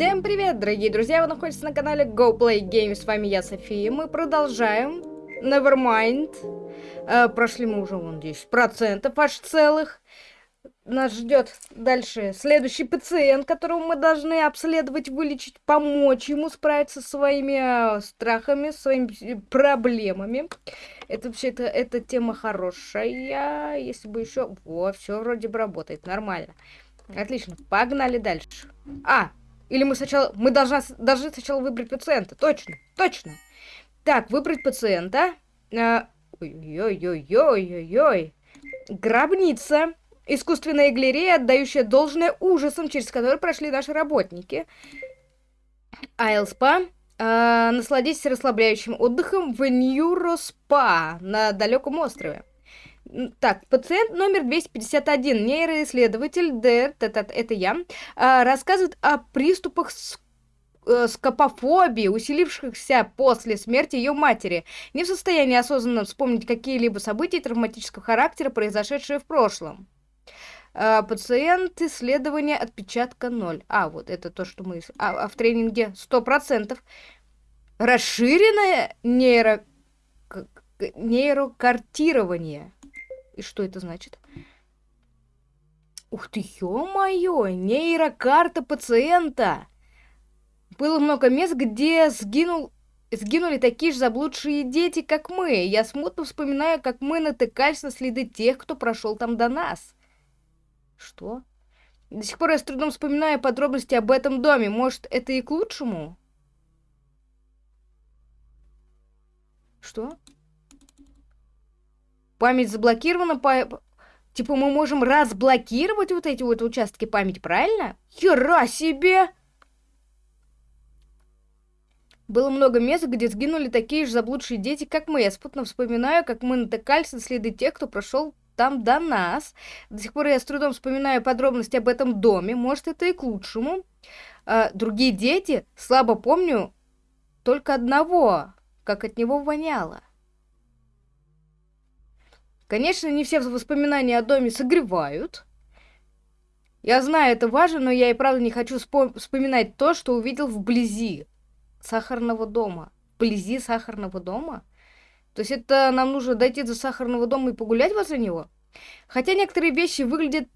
Всем привет, дорогие друзья! Вы находитесь на канале Go Play Games. С вами я, София. Мы продолжаем. Nevermind. Э, прошли мы уже вон 10% аж целых. Нас ждет дальше следующий пациент, которого мы должны обследовать, вылечить, помочь ему справиться со своими э, страхами, своими проблемами. Это вообще это, эта тема хорошая. Если бы еще... Во, все вроде бы работает. Нормально. Отлично. Погнали дальше. А, или мы сначала... Мы должны, должны сначала выбрать пациента. Точно, точно. Так, выбрать пациента. А, ой-ой-ой-ой-ой-ой. Гробница. Искусственная галерея, отдающая должное ужасам, через которые прошли наши работники. Айлспа. Э, насладитесь расслабляющим отдыхом в Ньюроспа на далеком острове. Так, пациент номер 251, нейроисследователь ДР, это, это я, а, рассказывает о приступах э, скопофобии, усилившихся после смерти ее матери, не в состоянии осознанно вспомнить какие-либо события травматического характера, произошедшие в прошлом. А, пациент исследования отпечатка 0. А, вот это то, что мы... А, а в тренинге 100%. Расширенное нейро... нейрокартирование. И что это значит? Ух ты, ё-моё, нейрокарта пациента. Было много мест, где сгинул, сгинули такие же заблудшие дети, как мы. Я смутно вспоминаю, как мы натыкались на следы тех, кто прошел там до нас. Что? До сих пор я с трудом вспоминаю подробности об этом доме. Может, это и к лучшему? Что? Память заблокирована, по... Типа мы можем разблокировать вот эти вот участки памяти, правильно? Хера себе! Было много мест, где сгинули такие же заблудшие дети, как мы. Я спутно вспоминаю, как мы натыкались на следы тех, кто прошел там до нас. До сих пор я с трудом вспоминаю подробности об этом доме. Может, это и к лучшему. А, другие дети, слабо помню только одного, как от него воняло. Конечно, не все воспоминания о доме согревают. Я знаю, это важно, но я и правда не хочу вспоминать то, что увидел вблизи сахарного дома. Вблизи сахарного дома? То есть это нам нужно дойти до сахарного дома и погулять возле него? Хотя некоторые вещи выглядят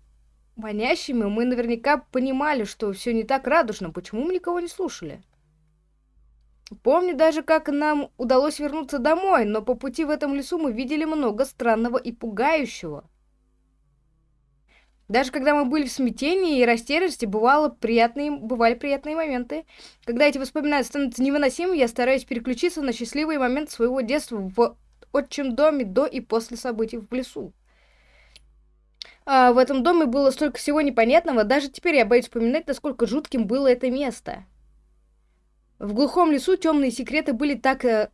манящими, мы наверняка понимали, что все не так радужно. Почему мы никого не слушали? Помню даже, как нам удалось вернуться домой, но по пути в этом лесу мы видели много странного и пугающего. Даже когда мы были в смятении и растерянности, бывало приятные, бывали приятные моменты. Когда эти воспоминания становятся невыносимыми, я стараюсь переключиться на счастливые моменты своего детства в отчим доме до и после событий в лесу. А в этом доме было столько всего непонятного, даже теперь я боюсь вспоминать, насколько жутким было это место. В глухом лесу темные секреты были так... Э,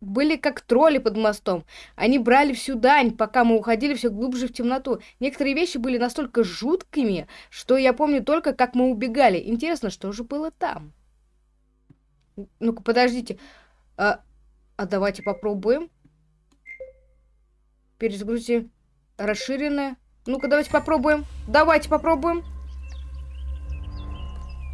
были как тролли под мостом. Они брали всю дань, пока мы уходили все глубже в темноту. Некоторые вещи были настолько жуткими, что я помню только, как мы убегали. Интересно, что же было там? Ну-ка, подождите. А, а давайте попробуем. Перезагрузи. Расширенное. Ну-ка, давайте попробуем. Давайте попробуем.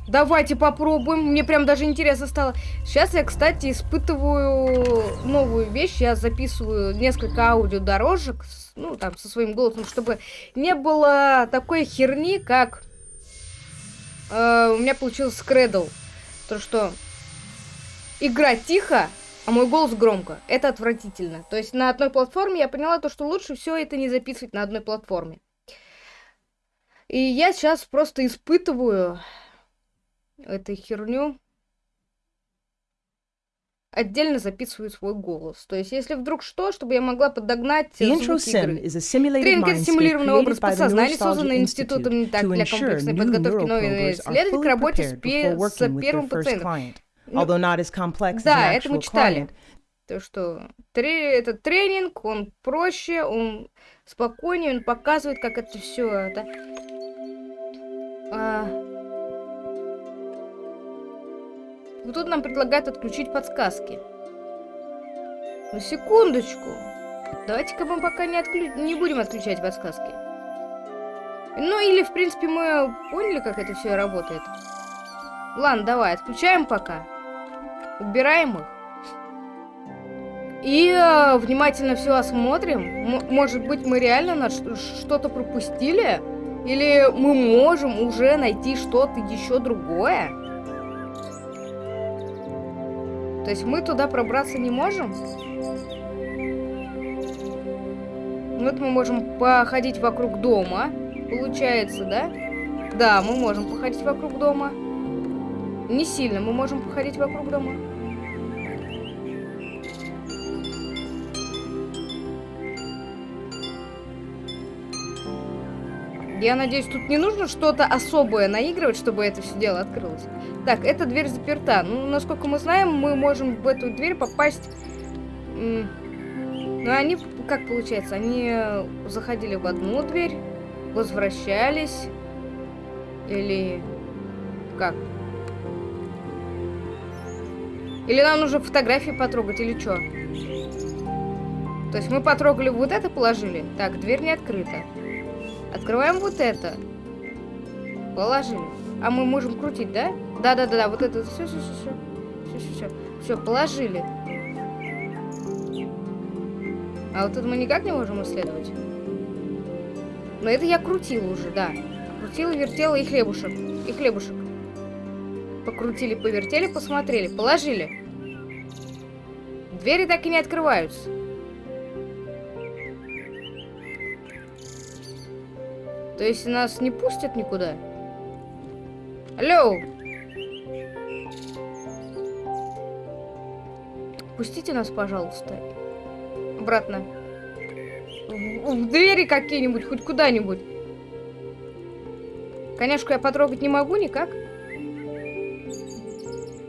Давайте попробуем. Мне прям даже интересно стало. Сейчас я, кстати, испытываю новую вещь. Я записываю несколько аудиодорожек, ну, там, со своим голосом, чтобы не было такой херни, как э, у меня получился скредл. То, что игра тихо, а мой голос громко. Это отвратительно. То есть на одной платформе я поняла то, что лучше все это не записывать на одной платформе. И я сейчас просто испытываю эту херню отдельно записываю свой голос. То есть, если вдруг что, чтобы я могла подогнать звуки игры. Тренинг — это симулированный образ подсознания, созданный Институтом так для комплексной подготовки новых исследователей к работе с, с первым пациентом. Ну, да, это мы читали. То, что тре этот тренинг, он проще, он спокойнее, он показывает, как это все это... А, Вот тут нам предлагают отключить подсказки. Ну, секундочку. Давайте-ка мы пока не, отклю... не будем отключать подсказки. Ну, или, в принципе, мы поняли, как это все работает. Ладно, давай, отключаем пока. Убираем их. И э, внимательно все осмотрим. М может быть, мы реально что-то пропустили? Или мы можем уже найти что-то еще другое? То есть мы туда пробраться не можем? Вот мы можем походить вокруг дома. Получается, да? Да, мы можем походить вокруг дома. Не сильно мы можем походить вокруг дома. Я надеюсь, тут не нужно что-то особое наигрывать, чтобы это все дело открылось. Так, эта дверь заперта. Ну, насколько мы знаем, мы можем в эту дверь попасть... Ну, они, как получается, они заходили в одну дверь, возвращались, или как? Или нам нужно фотографии потрогать, или что? То есть мы потрогали вот это, положили. Так, дверь не открыта. Открываем вот это. Положили. А мы можем крутить, да? Да-да-да, вот это. Все, все, все, все. Все, все, все. Все, положили. А вот это мы никак не можем исследовать. Но это я крутила уже, да. Крутила, вертела и хлебушек. И хлебушек. Покрутили, повертели, посмотрели, положили. Двери так и не открываются. То есть нас не пустят никуда? Алло! Пустите нас, пожалуйста. Обратно. В, в двери какие-нибудь, хоть куда-нибудь. Конечно, я потрогать не могу никак.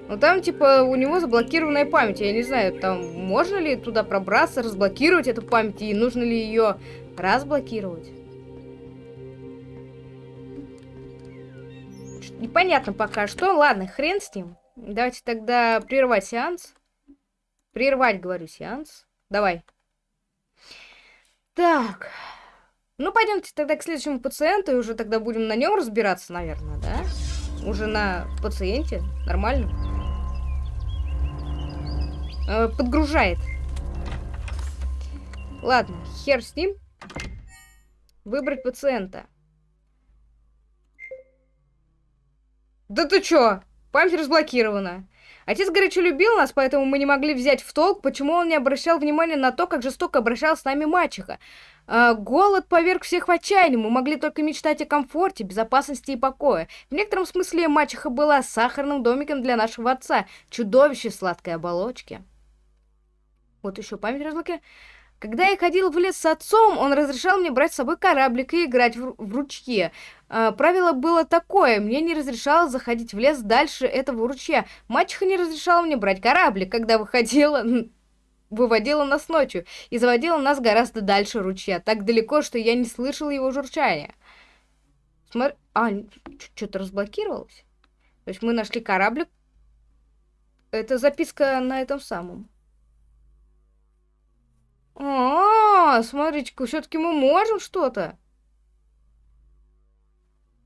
Но там, типа, у него заблокированная память. Я не знаю, там можно ли туда пробраться, разблокировать эту память, и нужно ли ее разблокировать. Непонятно пока что. Ладно, хрен с ним. Давайте тогда прервать сеанс. Прервать, говорю, сеанс. Давай. Так. Ну, пойдемте тогда к следующему пациенту, и уже тогда будем на нем разбираться, наверное, да? Уже на пациенте. Нормально. Э, подгружает. Ладно, хер с ним. Выбрать пациента. Да ты чё? Память разблокирована. Отец горячо любил нас, поэтому мы не могли взять в толк, почему он не обращал внимания на то, как жестоко обращалась с нами мачеха. А, голод поверг всех в отчаяние, мы могли только мечтать о комфорте, безопасности и покое. В некотором смысле мачеха была сахарным домиком для нашего отца, чудовище сладкой оболочки. Вот еще память разблокирована. Когда я ходил в лес с отцом, он разрешал мне брать с собой кораблик и играть в, в ручье. А, правило было такое, мне не разрешалось заходить в лес дальше этого ручья. Мачеха не разрешала мне брать кораблик, когда выходила, выводила нас ночью и заводила нас гораздо дальше ручья, так далеко, что я не слышал его журчания. Смотри, а, что-то разблокировалось? То есть мы нашли кораблик. Это записка на этом самом. А, -а, -а смотрите-ка, все-таки мы можем что-то.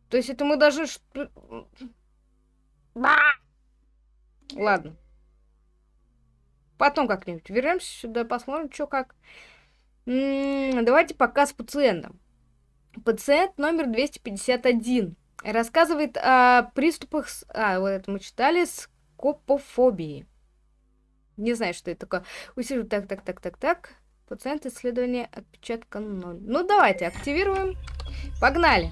То есть это мы даже... Ладно. Потом как-нибудь вернемся сюда, посмотрим, что как. М -м, давайте пока с пациентом. Пациент номер 251 рассказывает о приступах... С... А, вот это мы читали. Скопофобии. Не знаю, что это такое. Усилю так, так, так, так, так. Пациент исследования отпечатка 0. Ну, давайте, активируем. Погнали.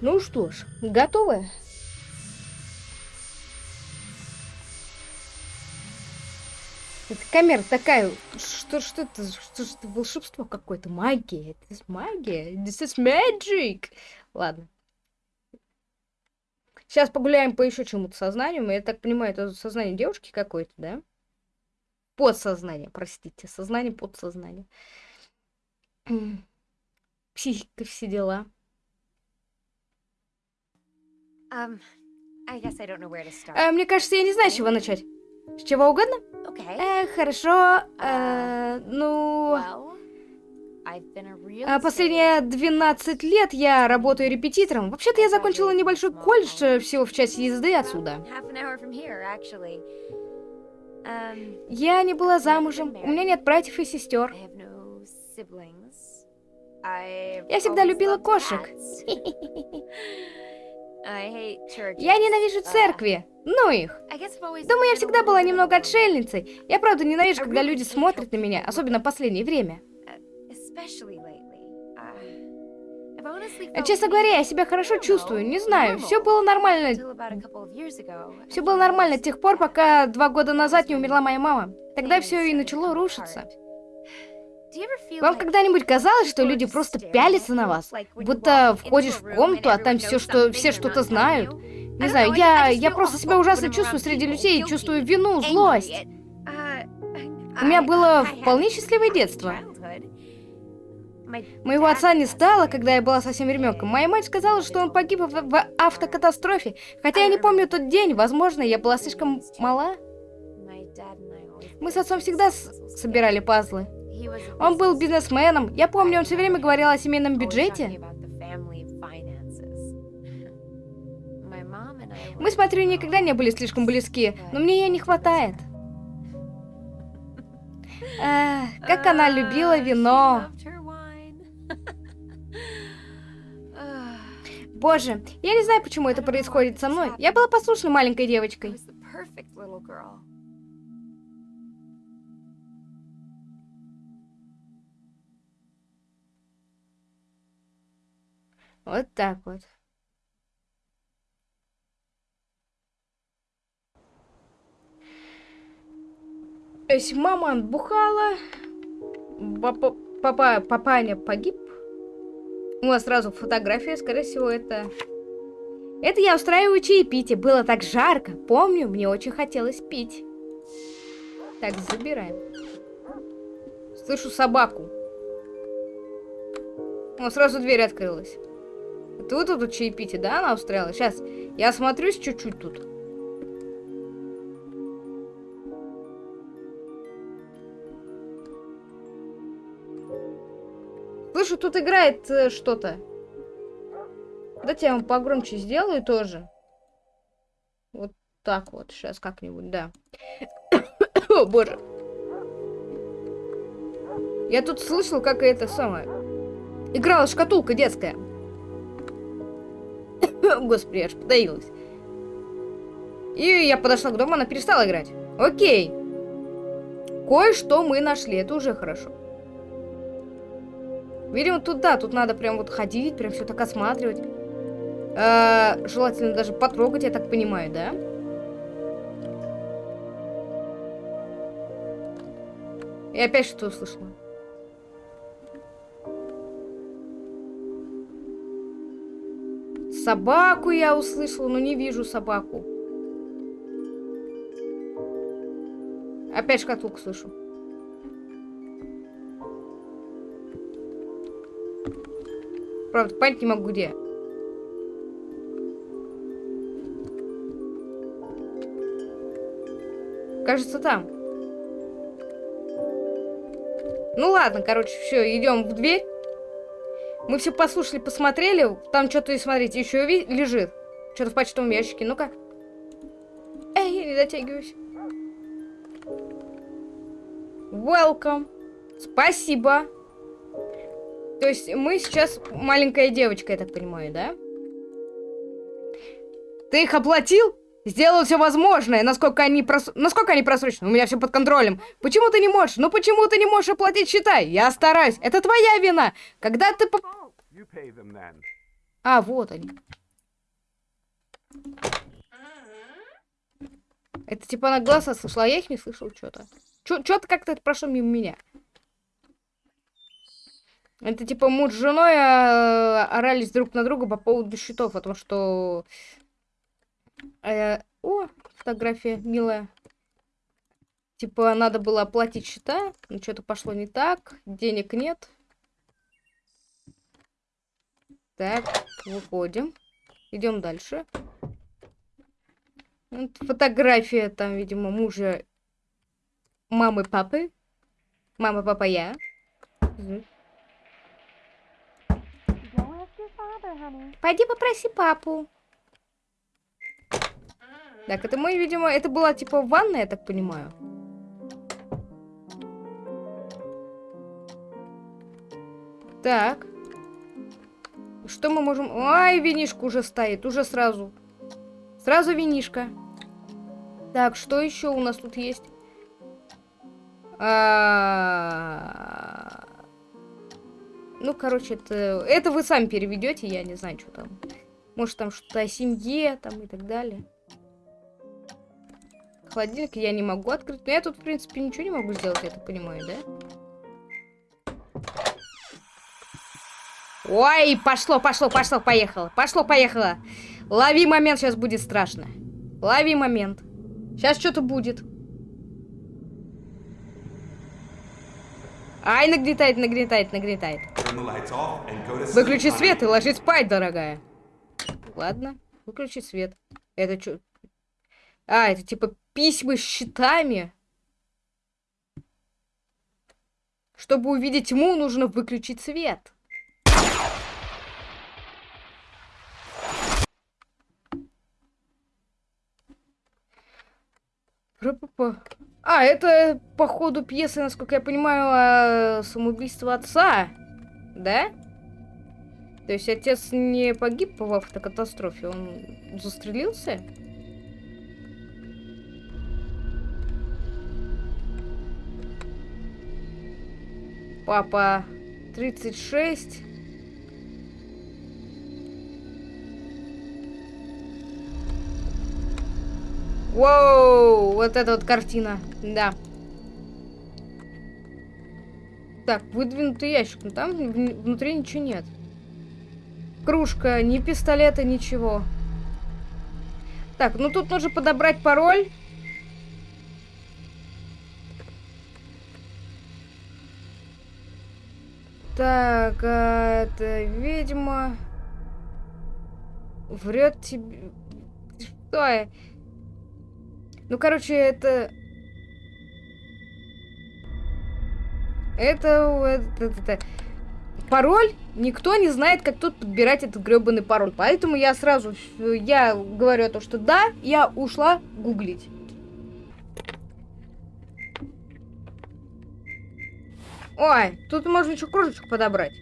Ну что ж, готовы? Это камера такая, что, что это, что, что волшебство какое-то, магия, это магия, this is magic. Ладно. Сейчас погуляем по еще чему-то сознанию. Я так понимаю, это сознание девушки какой-то, да? Подсознание, простите. Сознание, подсознание. Психика, все дела. Um. А, мне кажется, я не знаю, с чего начать. С чего угодно? Okay. Э, хорошо. Э, ну... Well, Последние 12 лет я работаю репетитором. Вообще-то я закончила небольшой колледж э, всего в часе езды отсюда. Um, Я не была замужем, у меня нет братьев и сестер. Я всегда любила кошек. Я ненавижу Uh, церкви. Ну их. Думаю, я всегда была немного отшельницей. Я правда ненавижу, когда люди смотрят на меня, особенно в последнее время. Честно говоря, я себя хорошо чувствую, не знаю. Все было нормально. Все было нормально до тех пор, пока два года назад не умерла моя мама. Тогда все и начало рушиться. Вам когда-нибудь казалось, что люди просто пялятся на вас? Будто входишь в комнату, а там все, что, все что-то знают? Не знаю, я, я просто себя ужасно чувствую среди людей и чувствую вину, злость. У меня было вполне счастливое детство. Моего отца не стало, когда я была совсем ребенком. Моя мать сказала, что он погиб в, в автокатастрофе. Хотя я не помню тот день, возможно, я была слишком мала. Мы с отцом всегда с- собирали пазлы. Он был бизнесменом. Я помню, он все время говорил о семейном бюджете. Мы с матерью никогда не были слишком близки, но мне ее не хватает. Эх, как она любила вино. Боже, я не знаю, почему это происходит со мной. Я была послушной маленькой девочкой. Вот так вот. То есть мама отбухала, папа, папа, папаня погиб. У нас сразу фотография, скорее всего, это... Это я устраиваю чаепитие. Было так жарко. Помню, мне очень хотелось пить. Так, забираем. Слышу собаку. О, сразу дверь открылась. Это вы тут чаепитие, да, она устраивала? Сейчас, я осмотрюсь чуть-чуть тут. Слышу, тут играет э, что-то. Давайте я вам погромче сделаю тоже. Вот так вот, сейчас как-нибудь, да. О, боже. Я тут слышал, как это самое. Играла шкатулка детская. Господи, аж подавилась. И я подошла к дому, она перестала играть. Окей. Кое-что мы нашли, это уже хорошо. Видимо, тут да, тут надо прям вот ходить, прям все так осматривать. Э, желательно даже потрогать, я так понимаю, да? И опять что услышала? Собаку я услышала, но не вижу собаку. Опять шкатулку слышу. Правда, понять не могу где. Кажется, там. Ну ладно, короче, все, идем в дверь. Мы все послушали, посмотрели. Там что-то, смотрите, еще лежит. Что-то в почтовом ящике. Ну-ка. Эй, не дотягиваюсь. Welcome. Спасибо. То есть мы сейчас маленькая девочка, я так понимаю, да? Ты их оплатил? Сделал все возможное, насколько они, прос... насколько они просрочены. У меня все под контролем. Почему ты не можешь? Ну почему ты не можешь оплатить счета? Я стараюсь. Это твоя вина. Когда ты... По... А, вот они. Это типа на глаза слышала, а я их не слышал что-то. Что-то как-то это прошло мимо меня. Это типа муж с женой э, орались друг на друга по поводу счетов, о том, что... Э, о, фотография милая. Типа надо было оплатить счета, но что-то пошло не так, денег нет. Так, выходим. Идем дальше. Вот фотография там, видимо, мужа мамы, папы. Мама, папа, я. Мгм. Пойди попроси папу. Так, это мой, видимо, это была типа ванна, я так понимаю. Так. Что мы можем... Ай, винишка уже стоит, уже сразу. Сразу винишка. Так, что еще у нас тут есть? А, Ну, короче, это... Это вы сами переведете, я не знаю, что там. Может, там что-то о семье, там и так далее. Холодильник я не могу открыть. Но я тут, в принципе, ничего не могу сделать, я так понимаю, да? Ой, пошло, пошло, пошло, поехало. Пошло, поехало. Лови момент, сейчас будет страшно. Лови момент. Сейчас что-то будет. Ай, нагнетает, нагнетает, нагнетает. Выключи свет и ложись спать, дорогая. Ладно, выключи свет. Это что? А, это типа письма с щитами. Чтобы увидеть тьму, нужно выключить свет. Ра-па-па. А, это по ходу пьесы, насколько я понимаю, самоубийство отца. Да? То есть отец не погиб в автокатастрофе, он застрелился? Папа 36. Воу, вот эта вот картина, да. Так, выдвинутый ящик, но там вн- внутри ничего нет. Кружка, ни пистолета, ничего. Так, ну тут нужно подобрать пароль. Так, а, это ведьма. Врет тебе. Что? Ну, короче, это... Это, это, это- Пароль? Никто не знает, как тут подбирать этот гребаный пароль. Поэтому я сразу, я говорю то, что да, я ушла гуглить. Ой, тут можно еще кружечку подобрать.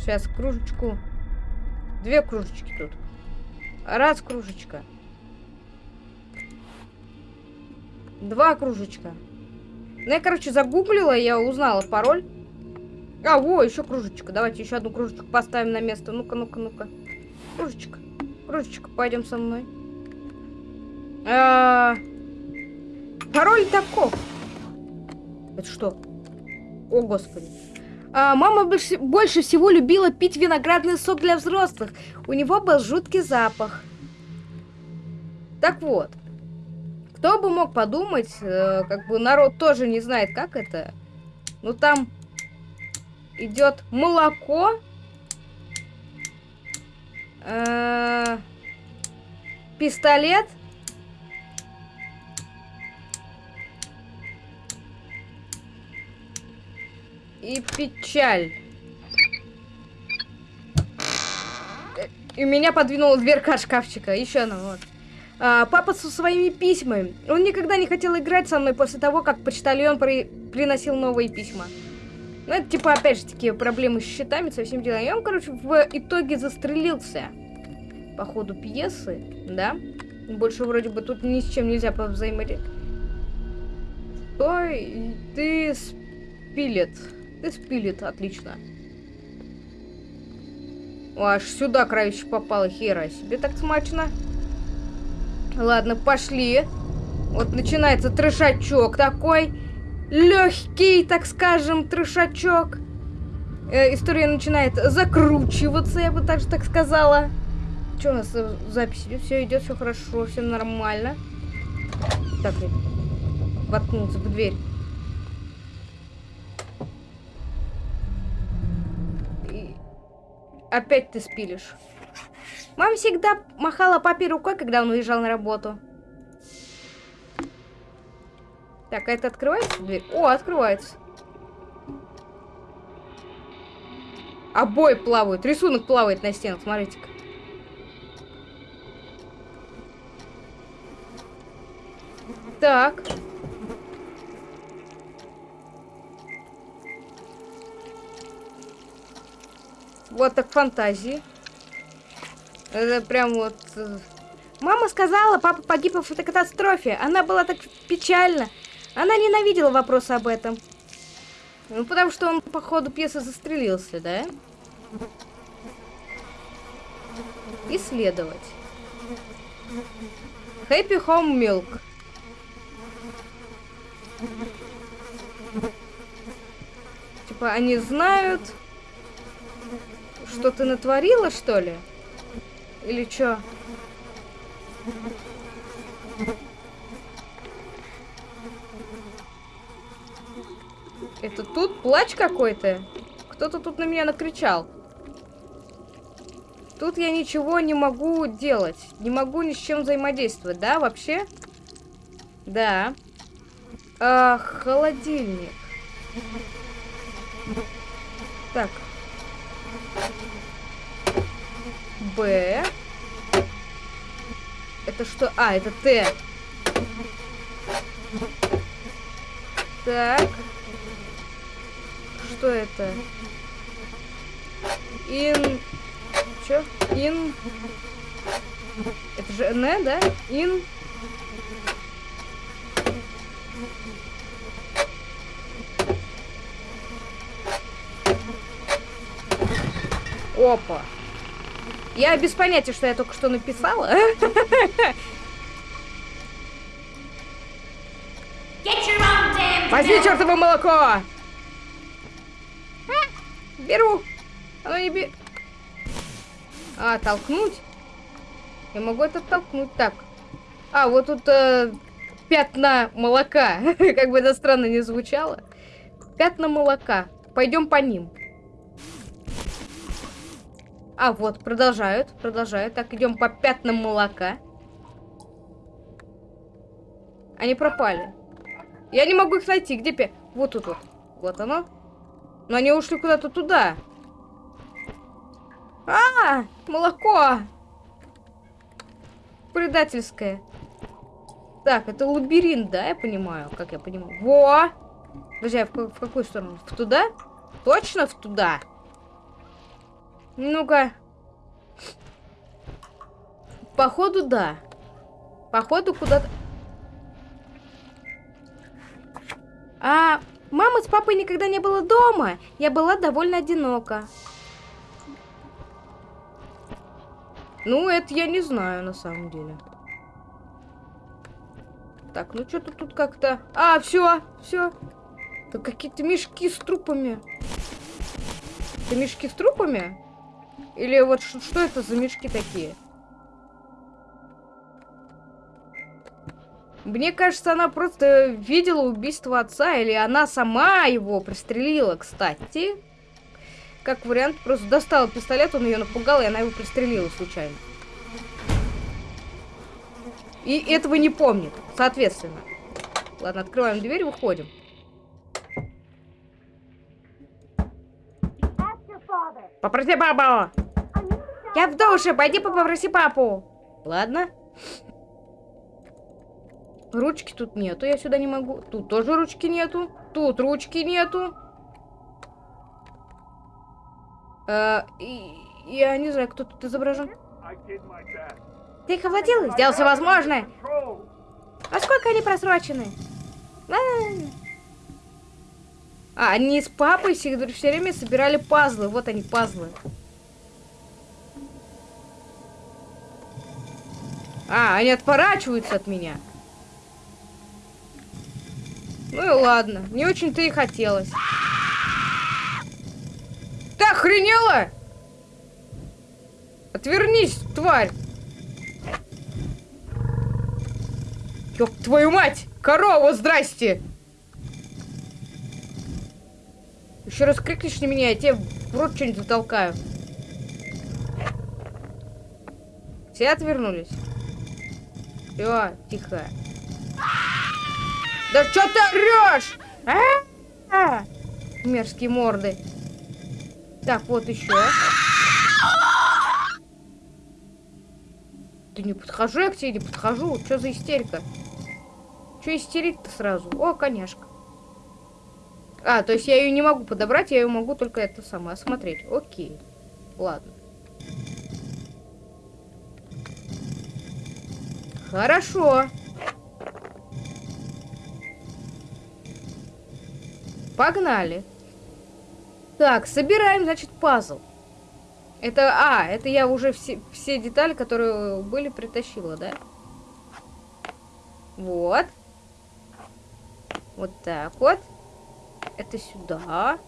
Сейчас кружечку. Две кружечки тут. Раз кружечка. Два кружечка. Ну, я, короче, загуглила, я узнала пароль. А, во, еще кружечка. Давайте еще одну кружечку поставим на место. Ну-ка, ну-ка, ну-ка. Кружечка. Кружечка, пойдем со мной. А, Пароль таков. Это что? О, господи. А, мама больше, больше всего любила пить виноградный сок для взрослых. У него был жуткий запах. Так вот. Кто бы мог подумать, э, как бы народ тоже не знает, как это. Ну там идет молоко. э, пистолет. И печаль. Э, И меня подвинула дверка шкафчика. Еще одна, вот. А, папа со своими письмами. Он никогда не хотел играть со мной после того, как почтальон при- приносил новые письма. Ну, это типа, опять же, такие проблемы с счетами, со всем делом. И он, короче, в итоге застрелился по ходу пьесы, да? Больше вроде бы тут ни с чем нельзя повзаимодействовать. Стой, ты спилет. Ты спилет, отлично. Аж сюда крающий попало, хера себе так смачно. Ладно, пошли. Вот начинается трешачок такой. Легкий, так скажем, трешачок. Э, история начинает закручиваться, я бы так же так сказала. Что у нас запись идет? Все идет, все хорошо, все нормально. Так, воткнулся в дверь. Опять ты спилишь. Мама всегда махала папе рукой, когда он уезжал на работу. Так, а это открывается дверь? О, открывается. Обои плавают. Рисунок плавает на стенах, смотрите-ка. Так. Вот так фантазии. Это прям вот... э, Мама сказала, папа погиб в автокатастрофе. Она была так печальна. Она ненавидела вопрос об этом. Ну, потому что он по ходу пьесы застрелился, да? Исследовать. Happy Home Milk. Типа, они знают, что ты натворила, что ли? Или чё? Это тут плач какой-то? Кто-то тут на меня накричал. Тут я ничего не могу делать. Не могу ни с чем взаимодействовать, да, вообще? Да. А, холодильник. Так. Б. Это что? А, это Т. Так. Что это? Ин... Чё? Ин... Это же Н, да? Ин... Опа. Я без понятия, что я только что написала. Возьми чертово молоко! А, беру. Оно не бе... А, толкнуть? Я могу это толкнуть. Так. А, вот тут э, пятна молока. как бы это странно не звучало. Пятна молока. Пойдем по ним. А, вот, продолжают, продолжают. Так, идем по пятнам молока. Они пропали. Я не могу их найти. Где пя... Вот тут вот. Вот оно. Но они ушли куда-то туда. А, молоко. Предательское. Так, это лабиринт, да, я понимаю, как я понимаю. Во! Подожди, а в, в какую сторону? В туда? Точно в туда? Ну-ка. Походу, да. Походу, куда-то... А, мамы с папой никогда не было дома. Я была довольно одинока. Ну, это я не знаю, на самом деле. Так, ну что-то тут как-то... А, все, все. Это какие-то мешки с трупами. Это мешки с трупами? Или вот что это за мешки такие? Мне кажется, она просто видела убийство отца, или она сама его пристрелила, кстати. Как вариант, просто достала пистолет, он ее напугал, и она его пристрелила случайно. И этого не помнит, соответственно. Ладно, открываем дверь, выходим. Попроси папу! Я в душе, пойди попроси папу. Ладно. Ручки тут нету, я сюда не могу. Тут тоже ручки нету. Тут ручки нету. Э, я не знаю, кто тут изображен. Ты их овладел? Сделал все возможное. А сколько они просрочены? А, они с папой все, все время собирали пазлы. Вот они, пазлы. А, они отворачиваются от меня. Ну и ладно. Не очень-то и хотелось. Ты охренела? Отвернись, тварь. Ёб твою мать! Корова, здрасте! Еще раз крикнешь на меня, я тебе в рот что-нибудь затолкаю. Все отвернулись? Все, тихо. Да что ты орешь? А-а-а! Мерзкие морды. Так, вот еще. Да не подхожу я к тебе, не подхожу. Что за истерика? Что истерить-то сразу? О, коняшка. А, то есть я ее не могу подобрать, я ее могу только это самое осмотреть. Окей. Ладно. Хорошо. Погнали. Так, собираем, значит, пазл. Это, а, это я уже все, все детали, которые были, притащила, да? Вот. Вот так вот. Это сюда.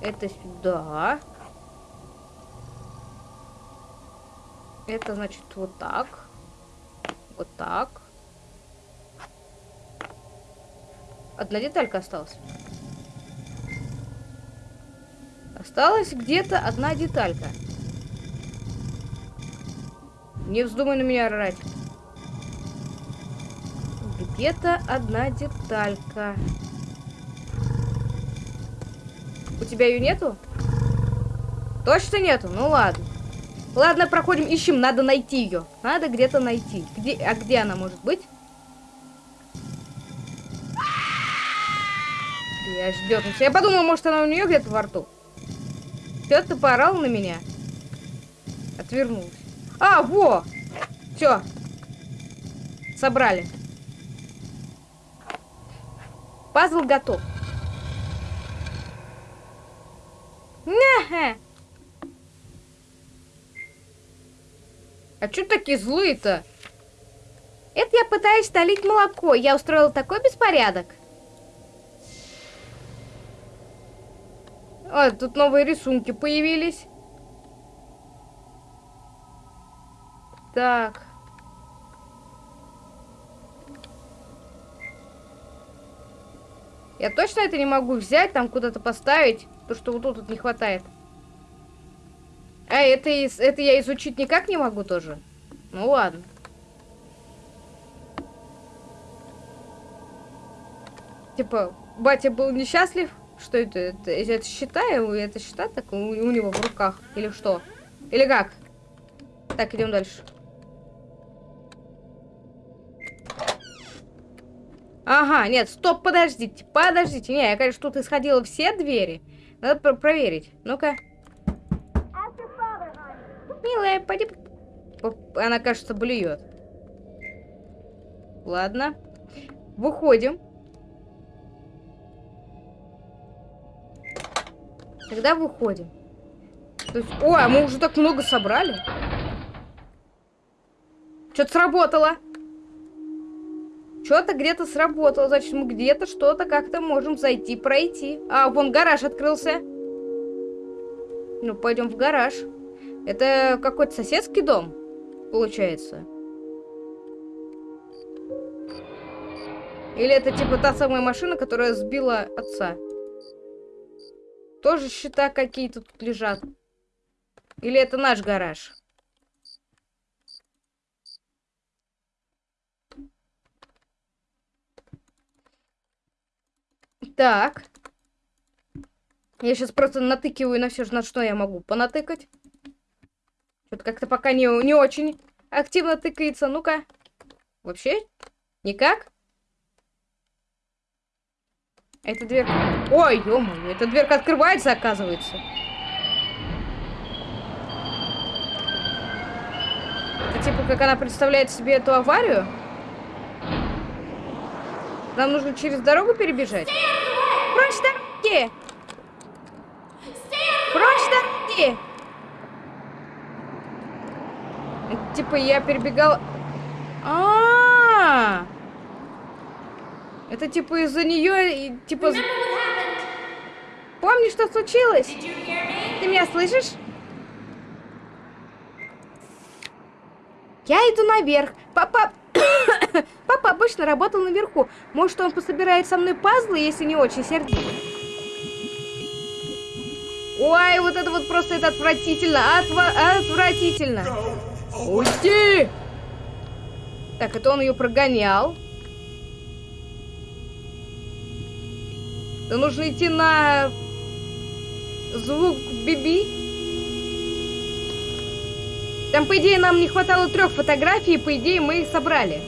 Это сюда. Это, значит, вот так. Вот так. Одна деталька осталась. Осталась где-то одна деталька. Не вздумай на меня орать. Где-то одна деталька. У тебя ее нету? Точно нету? Ну ладно. Ладно, проходим, ищем. Надо найти ее. Надо где-то найти. Где, а где она может быть? Я ждет. Я подумал, может, она у нее где-то во рту. Все, ты поорал на меня. Отвернулся. А, во! Все. Собрали. Пазл готов. А чё такие злые-то? Это я пытаюсь долить молоко. Я устроила такой беспорядок. А, тут новые рисунки появились. Так. Я точно это не могу взять, там куда-то поставить, то, что вот тут вот не хватает. А, это, это я изучить никак не могу тоже? Ну ладно. Типа, батя был несчастлив? Что это? Это, это счета? Это счета так у, у него в руках? Или что? Или как? Так, идем дальше. Ага, нет, стоп, подождите, подождите. Не, я, конечно, тут исходила все двери. Надо про проверить. Ну-ка. Милая, пойди... Она, кажется, блюет. Ладно. Выходим. Тогда выходим. То есть... Ой, а мы уже так много собрали. Что-то сработало. Что-то где-то сработало. Значит, мы где-то что-то как-то можем зайти, пройти. А, вон гараж открылся. Ну, пойдем в гараж. Это какой-то соседский дом, получается. Или это типа та самая машина, которая сбила отца? Тоже счета какие-то тут лежат. Или это наш гараж? Так. Я сейчас просто натыкиваю на все, на что я могу понатыкать. Что-то как-то пока не, не очень активно тыкается. Ну-ка. Вообще? Никак? Эта дверь... Ой, ё эта дверка открывается, оказывается. Это типа, как она представляет себе эту аварию? Нам нужно через дорогу перебежать? Прочь дороги! Прочь дороги! Типа я перебегал... А, -а, -а! Это типа из-за нее и типа. Помнишь, что случилось? Ты меня слышишь? Я иду наверх. Папа... Папа обычно работал наверху. Может, он пособирает со мной пазлы, если не очень сердит. Ой, вот это вот просто это отвратительно. Отва отвратительно. Уйди! Так, это он ее прогонял. то нужно идти на звук Биби. Там, по идее, нам не хватало трех фотографий, по идее, мы их собрали.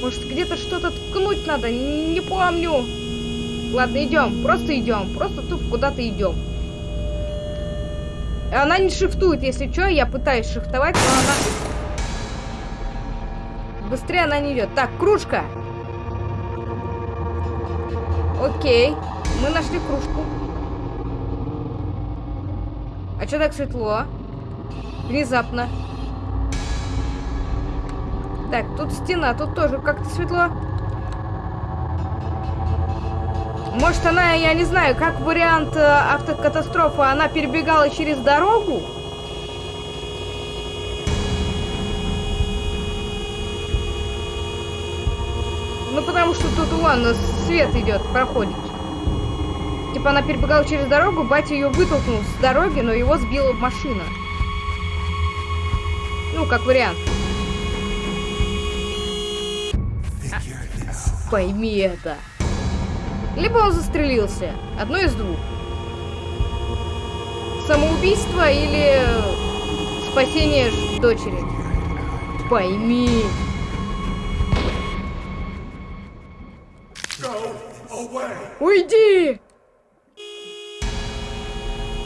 Может, где-то что-то ткнуть надо? Не помню. Ладно, идем. Просто идем. Просто тупо куда-то идем. Она не шифтует, если что. Я пытаюсь шифтовать, но она... Быстрее она не идет. Так, кружка. Окей. Мы нашли кружку. А что так светло? Внезапно. Так, тут стена, тут тоже как-то светло. Может, она, я не знаю, как вариант э, автокатастрофы, она перебегала через дорогу? Ну, потому что тут, вон, свет идет, проходит. Типа она перебегала через дорогу, батя ее вытолкнул с дороги, но его сбила машина. Ну, как вариант. Пойми это. Либо он застрелился. Одно из двух. Самоубийство или спасение ж- дочери. Пойми. Уйди!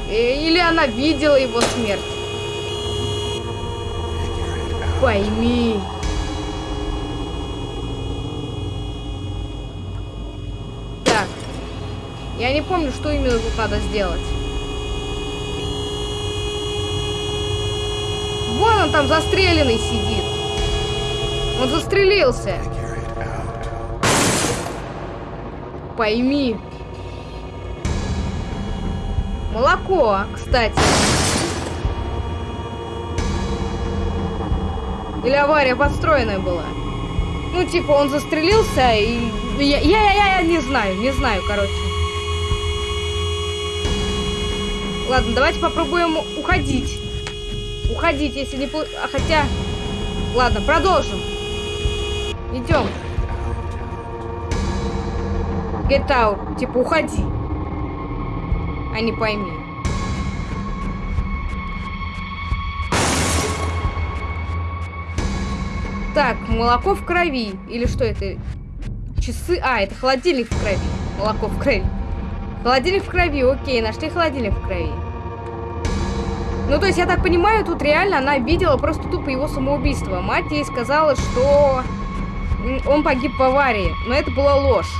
Э, Или она видела его смерть. Пойми. Так. Я не помню, что именно тут надо сделать. Вон он там застреленный сидит. Он застрелился. Пойми. Молоко, кстати. Или авария подстроенная была. Ну, типа, он застрелился, и... Я, я, я, я не знаю, не знаю, короче. Ладно, давайте попробуем уходить. Уходить, если не... А хотя... Ладно, продолжим. Идем. Get out. Типа, уходи. А не пойми. Так, молоко в крови. Или что это? Часы... А, это холодильник в крови. Молоко в крови. Холодильник в крови, окей, нашли холодильник в крови. Ну, то есть, я так понимаю, тут реально она видела просто тупо его самоубийство. Мать ей сказала, что он погиб в аварии. Но это была ложь.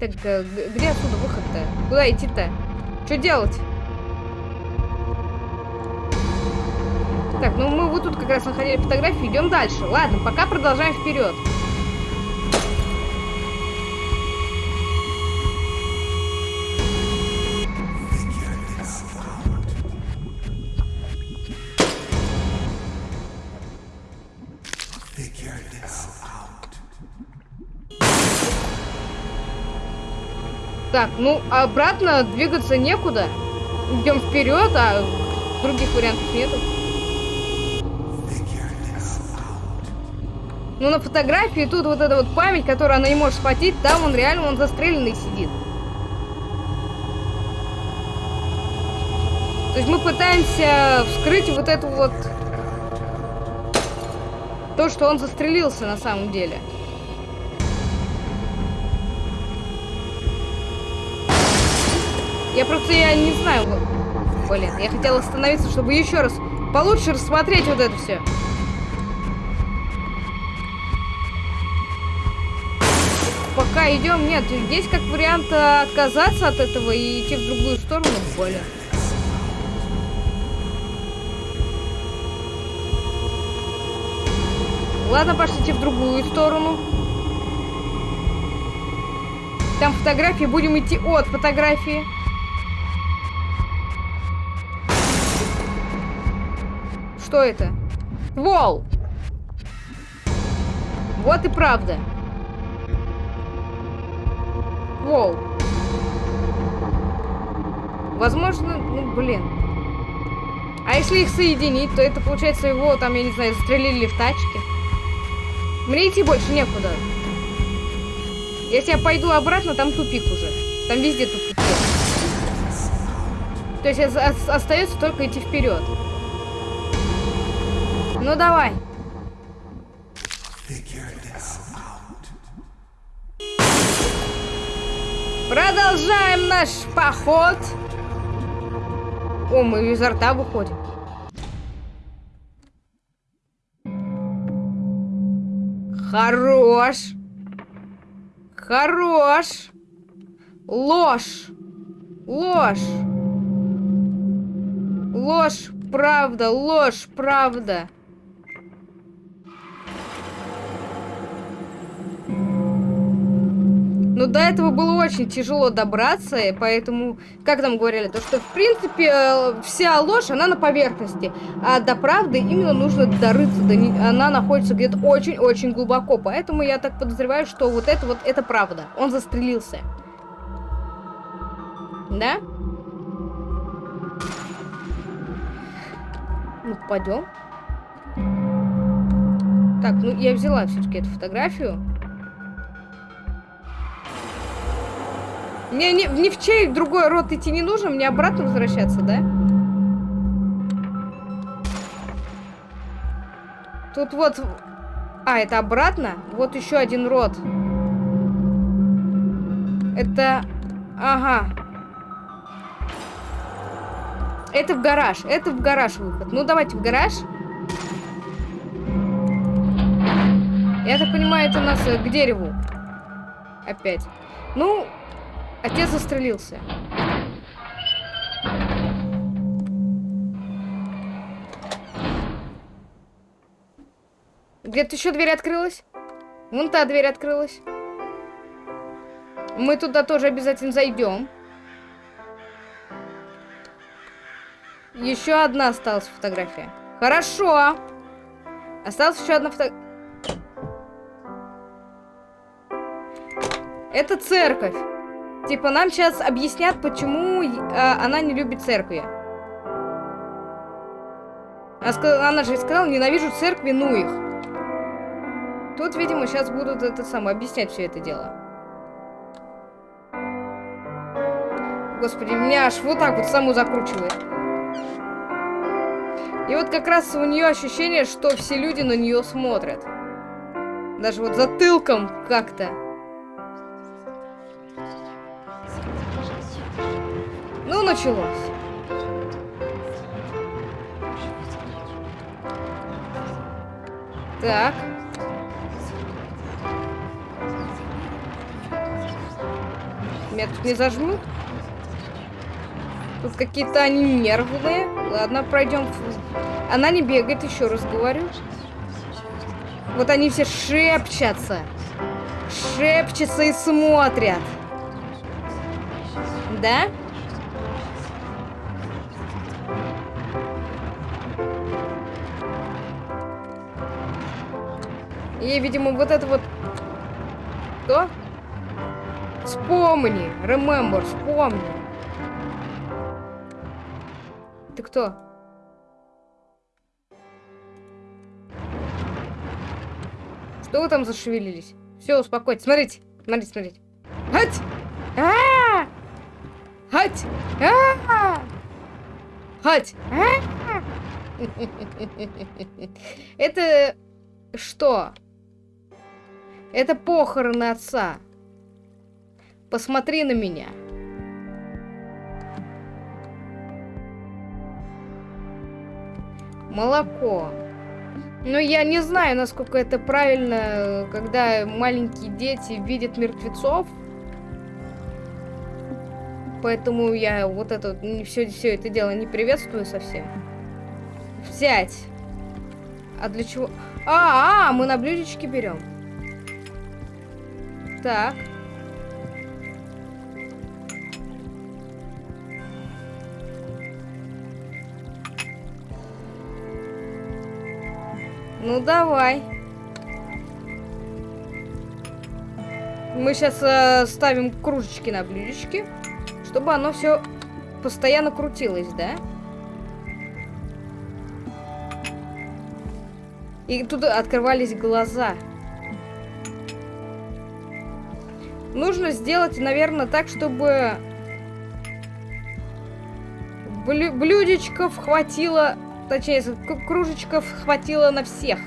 Так, э, где отсюда выход-то? Куда идти-то? Что делать? Так, ну мы вот тут как раз находили фотографии, идем дальше. Ладно, пока продолжаем вперед. Так, ну обратно двигаться некуда. Идем вперед, а других вариантов нету. Ну, на фотографии тут вот эта вот память, которую она не может схватить, там он реально, он застреленный сидит. То есть мы пытаемся вскрыть вот эту вот... То, что он застрелился на самом деле. Я просто, я не знаю. Блин, я хотела остановиться, чтобы еще раз получше рассмотреть вот это все. Идем, нет, есть как вариант э, отказаться от этого и идти в другую сторону, блин. Ладно, пошлите в другую сторону. Там фотографии, будем идти от фотографии. Что это? Вол! Вот и правда. Вол. Возможно, ну, блин. А если их соединить, то это получается его, там, я не знаю, застрелили в тачке. Мне идти больше некуда. Если я пойду обратно, там тупик уже. Там везде тупик. То есть остается только идти вперед. Ну давай. Продолжаем наш поход. О, мы изо рта выходим. Хорош. Хорош. Ложь. Ложь. Ложь, правда, ложь, правда. Но до этого было очень тяжело добраться, и поэтому, как там говорили, то что, в принципе, э, вся ложь, она на поверхности, а до правды именно нужно дорыться, до не... она находится где-то очень-очень глубоко, поэтому я так подозреваю, что вот это вот, это правда, он застрелился. Да? Ну, пойдем. Так, ну я взяла все-таки эту фотографию. Мне ни, ни в чей другой рот идти не нужно, мне обратно возвращаться, да? Тут вот... А, это обратно? Вот еще один рот. Это... Ага. Это в гараж. Это в гараж выход. Ну, давайте в гараж. Я так понимаю, это у нас э, к дереву. Опять. Ну, Отец застрелился. Где-то еще дверь открылась. Вон та дверь открылась. Мы туда тоже обязательно зайдем. Еще одна осталась фотография. Хорошо. Осталась еще одна фотография. Это церковь. Типа, нам сейчас объяснят, почему э, она не любит церкви. Она, она же сказала, ненавижу церкви, ну их. Тут, видимо, сейчас будут это самое объяснять все это дело. Господи, меня аж вот так вот саму закручивает. И вот как раз у нее ощущение, что все люди на нее смотрят. Даже вот затылком как-то. Началось. Так. Меня тут не зажмут? Тут какие-то они нервные. Ладно, пройдем. Она не бегает, еще раз говорю. Вот они все шепчутся. Шепчутся и смотрят. Да? И, видимо, вот это вот... Что? Вспомни! Remember, вспомни! Ты кто? Что вы там зашевелились? Все, успокойтесь. Смотрите, смотрите, смотрите. Хать! А! Хать! А! Хать! -а! Это что? Это похороны отца. Посмотри на меня. Молоко. Но я не знаю, насколько это правильно, когда маленькие дети видят мертвецов. Поэтому я вот это все, все это дело не приветствую совсем. Взять. А для чего? А, а, мы на блюдечке берем. Так. Ну, давай. Мы сейчас э, ставим кружечки на блюдечки, чтобы оно все постоянно крутилась, да? И тут открывались глаза. Нужно сделать, наверное, так, чтобы блю блюдечков хватило, точнее, кружечков хватило на всех.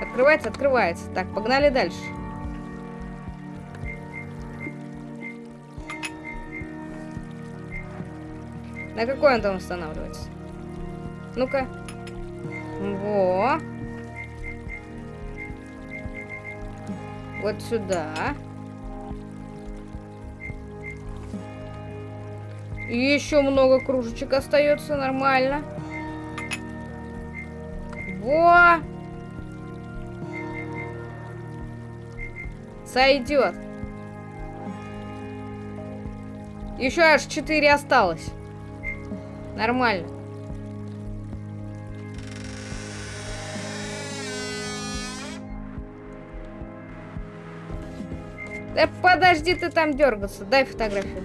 Открывается, открывается. Так, погнали дальше. На какой он там останавливается? Ну-ка. Во. Вот сюда. Еще много кружечек остается, нормально. Во! Сойдет. Еще аж 4 осталось. Нормально. Да подожди ты там дергаться. Дай фотографию.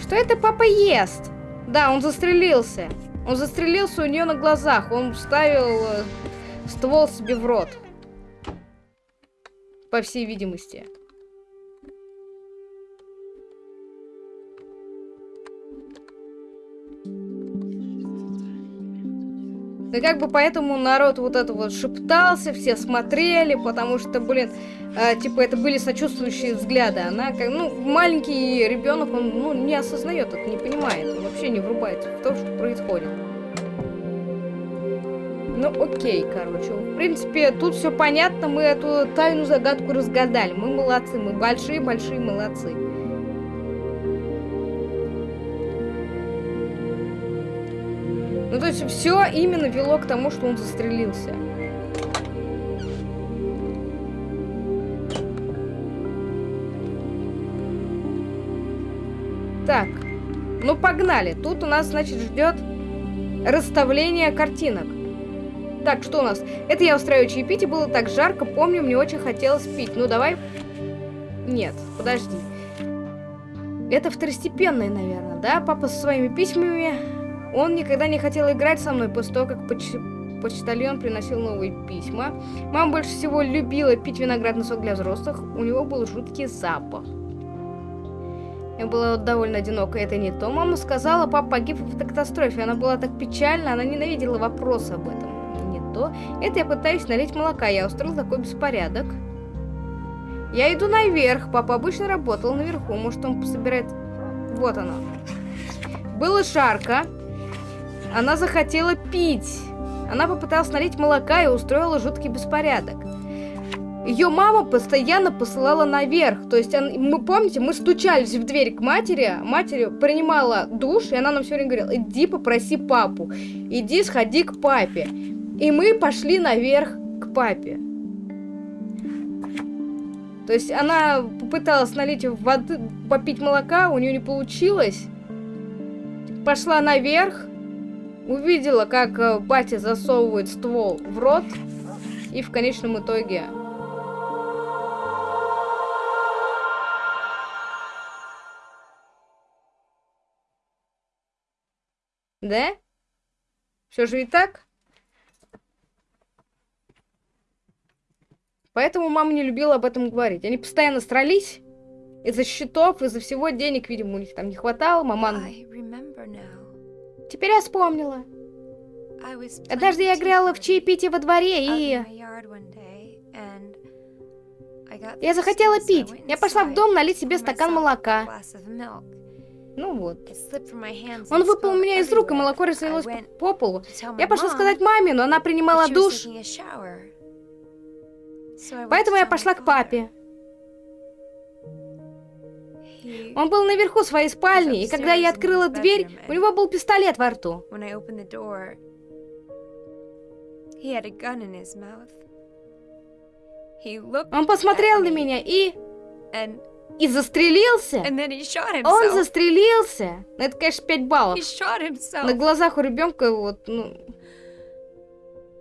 Что это папа ест? Да, он застрелился. Он застрелился у нее на глазах. Он вставил э, ствол себе в рот. По всей видимости. И как бы поэтому народ вот это вот шептался, все смотрели, потому что, блин, э, типа это были сочувствующие взгляды. Она как, ну, маленький ребенок, он, ну, не осознает это, не понимает, он вообще не врубается в то, что происходит. Ну, окей, короче. В принципе, тут все понятно, мы эту тайную загадку разгадали. Мы молодцы, мы большие-большие молодцы. То есть все именно вело к тому, что он застрелился. Так, ну погнали. Тут у нас, значит, ждет расставление картинок. Так, что у нас? Это я устраиваю чаепитие, было так жарко, помню, мне очень хотелось пить. Ну, давай... Нет, подожди. Это второстепенное, наверное, да? Папа со своими письмами он никогда не хотел играть со мной после того, как поч почтальон приносил новые письма. Мама больше всего любила пить виноградный сок для взрослых. У него был жуткий запах. Я была довольно одинока, это не то. Мама сказала, папа погиб в автокатастрофе. Она была так печальна, она ненавидела вопросы об этом. Не то. Это я пытаюсь налить молока. Я устроил такой беспорядок. Я иду наверх. Папа обычно работал наверху. Может, он собирает... Вот оно. Было жарко. Она захотела пить. Она попыталась налить молока и устроила жуткий беспорядок. Ее мама постоянно посылала наверх. То есть, мы помните, мы стучались в дверь к матери, матерь принимала душ, и она нам все время говорила, иди попроси папу, иди сходи к папе. И мы пошли наверх к папе. То есть она попыталась налить воды, попить молока, у нее не получилось. Пошла наверх, увидела, как э, батя засовывает ствол в рот, и в конечном итоге... Да? Все же и так? Поэтому мама не любила об этом говорить. Они постоянно стрались из-за счетов, из-за всего денег, видимо, у них там не хватало. Мама Теперь я вспомнила. Однажды я играла в чаепитие во дворе, и... Я захотела пить. Я пошла в дом налить себе стакан молока. Ну вот. Он выпал у меня из рук, и молоко разлилось по, по полу. Я пошла сказать маме, но она принимала душ. Поэтому я пошла к папе. Он был наверху своей спальни, и когда я открыла дверь, у него был пистолет во рту. Он посмотрел на меня и... И застрелился. Он застрелился. Это, конечно, 5 баллов. На глазах у ребенка вот, ну...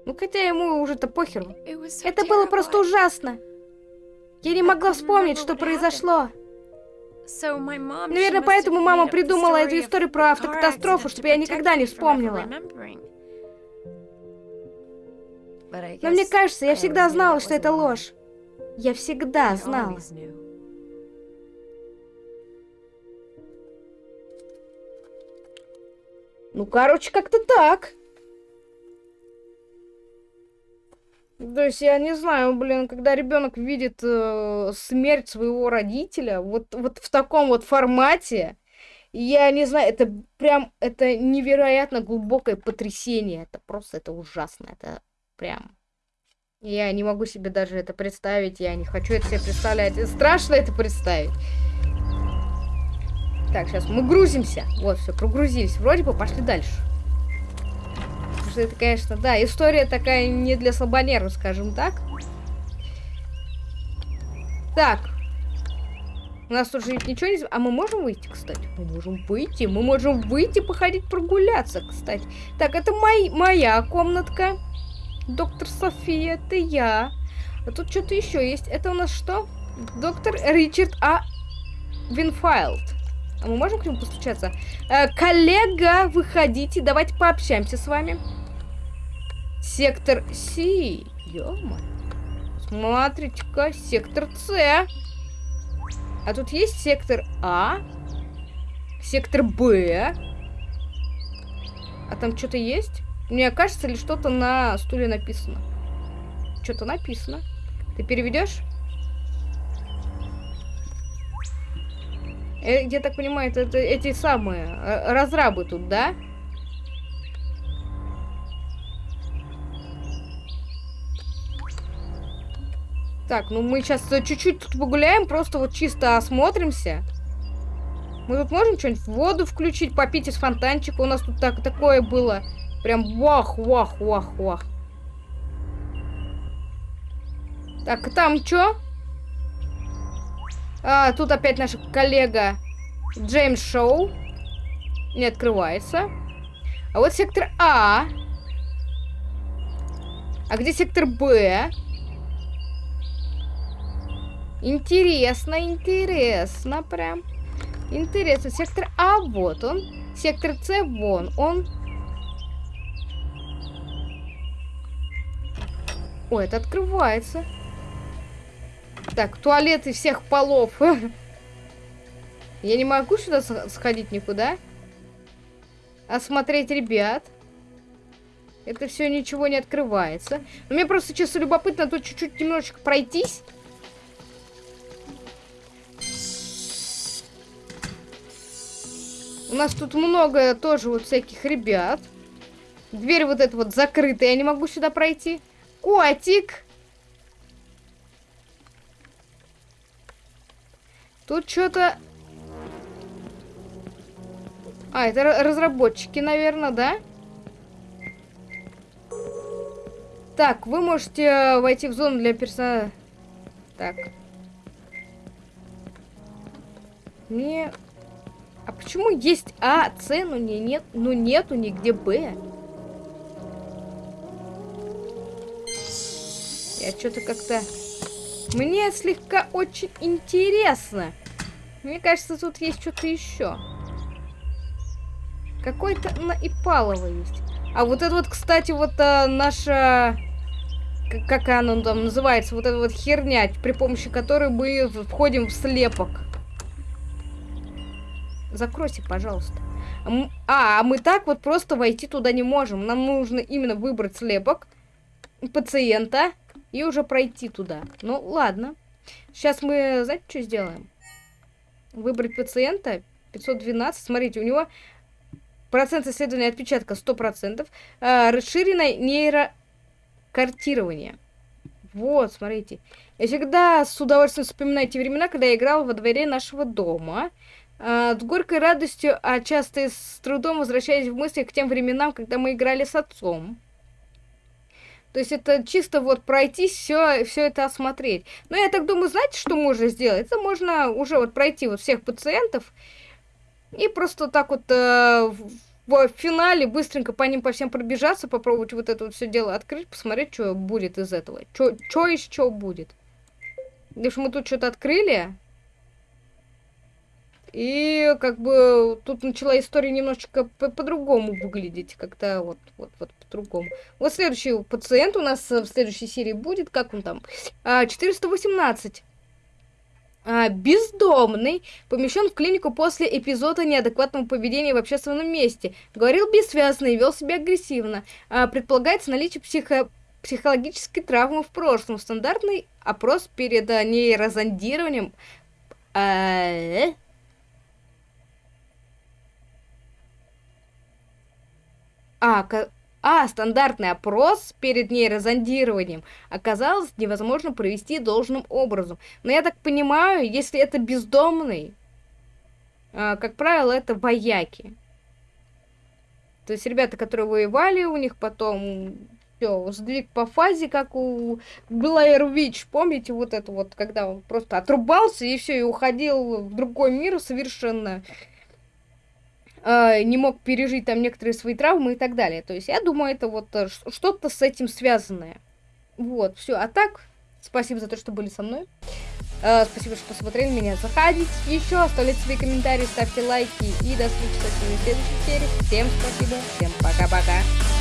Ну, хотя ему уже-то похеру. So Это было просто ужасно. Я не могла вспомнить, что произошло. Наверное, поэтому мама придумала эту историю про автокатастрофу, чтобы я никогда не вспомнила. Но мне кажется, я всегда знала, что это ложь. Я всегда знала. Ну, короче, как-то так. То есть я не знаю, блин, когда ребенок видит э, смерть своего родителя, вот, вот в таком вот формате, я не знаю, это прям, это невероятно глубокое потрясение. Это просто, это ужасно, это прям... Я не могу себе даже это представить, я не хочу это себе представлять. Страшно это представить. Так, сейчас мы грузимся. Вот, все, прогрузились. Вроде бы пошли дальше. Что это, конечно, да, история такая не для слабонервов, скажем так. Так. У нас тут же ведь ничего не... А мы можем выйти, кстати? Мы можем выйти. Мы можем выйти, походить, прогуляться, кстати. Так, это мой, моя комнатка. Доктор София, это я. А тут что-то еще есть. Это у нас что? Доктор Ричард А. Винфайлд. А мы можем к нему постучаться? Э, коллега, выходите, давайте пообщаемся с вами. Сектор C. Ё-моё. Смотрите-ка, сектор С. А тут есть сектор А. Сектор Б. А там что-то есть? Мне кажется, ли что-то на стуле написано? Что-то написано. Ты переведешь? Э, Я так понимаю, это, это эти самые э, разрабы тут, да? Так, ну мы сейчас чуть-чуть тут погуляем, просто вот чисто осмотримся. Мы тут можем что-нибудь воду включить, попить из фонтанчика. У нас тут так, такое было. Прям вах, вах, вах, вах. Так, там что? А, тут опять наша коллега Джеймс Шоу. Не открывается. А вот сектор А. А где сектор Б? Интересно, интересно прям. Интересно. Сектор А, вот он. Сектор С, вон он. Ой, это открывается. Так, туалеты всех полов. Я не могу сюда сходить никуда. Осмотреть ребят. Это все ничего не открывается. Но мне просто честно любопытно тут чуть-чуть немножечко пройтись. У нас тут много тоже вот всяких ребят. Дверь вот эта вот закрытая, я не могу сюда пройти. Котик! Тут что-то... А, это ра- разработчики, наверное, да? Так, вы можете э, войти в зону для персонала. Так. Мне... А почему есть А, С, но не, нет, но нету нигде Б? Я что-то как-то... Мне слегка очень интересно. Мне кажется, тут есть что-то еще. Какой-то на Ипалово есть. А вот это вот, кстати, вот а, наша... Как она там называется? Вот эта вот херня, при помощи которой мы входим в слепок. Закройся, пожалуйста. А, а, мы так вот просто войти туда не можем. Нам нужно именно выбрать слепок пациента и уже пройти туда. Ну, ладно. Сейчас мы, знаете, что сделаем? Выбрать пациента 512. Смотрите, у него процент исследования отпечатка 100%. А, расширенное нейрокартирование. Вот, смотрите. Я всегда с удовольствием вспоминаю те времена, когда я играла во дворе нашего дома. С горькой радостью, а часто и с трудом возвращаясь в мысли к тем временам, когда мы играли с отцом. То есть это чисто вот пройтись, все, все это осмотреть. Но я так думаю, знаете, что можно сделать? Это можно уже вот пройти вот всех пациентов и просто так вот э, в- финале быстренько по ним по всем пробежаться, попробовать вот это вот все дело открыть, посмотреть, что будет из этого. Что еще будет. Потому что мы тут что-то открыли. И как бы тут начала история немножечко по-другому по выглядеть, как-то вот, вот, вот по-другому. Вот следующий пациент у нас в следующей серии будет, как он там? 418. А, а, бездомный помещен в клинику после эпизода неадекватного поведения в общественном месте. Говорил бессвязно и вел себя агрессивно. А, предполагается наличие психо психологической травмы в прошлом. Стандартный опрос перед а, нейрозондированием. А, А, а, стандартный опрос перед нейрозондированием оказалось невозможно провести должным образом. Но я так понимаю, если это бездомный, а, как правило, это вояки. То есть ребята, которые воевали, у них потом все, сдвиг по фазе, как у Блэйр Вич, помните вот это вот, когда он просто отрубался и все, и уходил в другой мир совершенно э, не мог пережить там некоторые свои травмы и так далее. То есть я думаю, это вот э, что-то с этим связанное. Вот, все. А так, спасибо за то, что были со мной. Э, спасибо, что посмотрели меня. Заходите еще, оставляйте свои комментарии, ставьте лайки. И до встречи в следующей серии. Всем спасибо, всем пока-пока.